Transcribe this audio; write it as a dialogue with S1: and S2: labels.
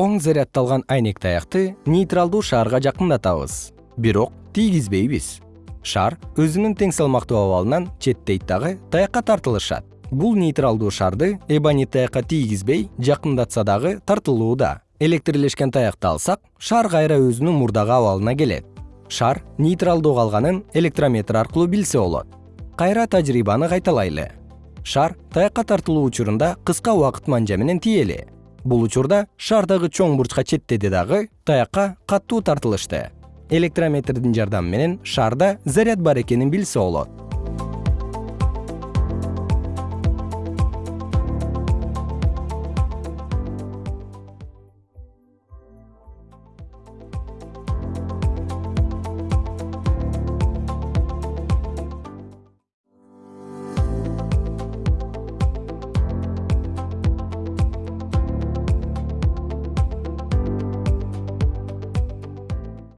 S1: оң заряддалган айнек таякты нейтралдуу шаарга жакындатабыз. Бирок тийгизбейбиз. Шар өзүнүн тең салмактуу абалынан четтейт дагы таякка тартылышат. Бул нейтралдуу шарды эбонит таякка тийгизбей жакындатса дагы тартылууда электрлешкен таякты алсак шар кайра өзүнүн мурдагы абалына келет. Шар нейтралдуу калганын электрометр аркылуу билсе болот. Кайра тажрыйбаны кайталайлы. Шар таякка тартылуу учурунда кыска убакыт манжа менен тиели бул учурда шар дагы чоң бурчка четтеди дагы таякка катуу тартылышты. Электрометрдин жардамы менен шарда заряд бар экенин билсе болот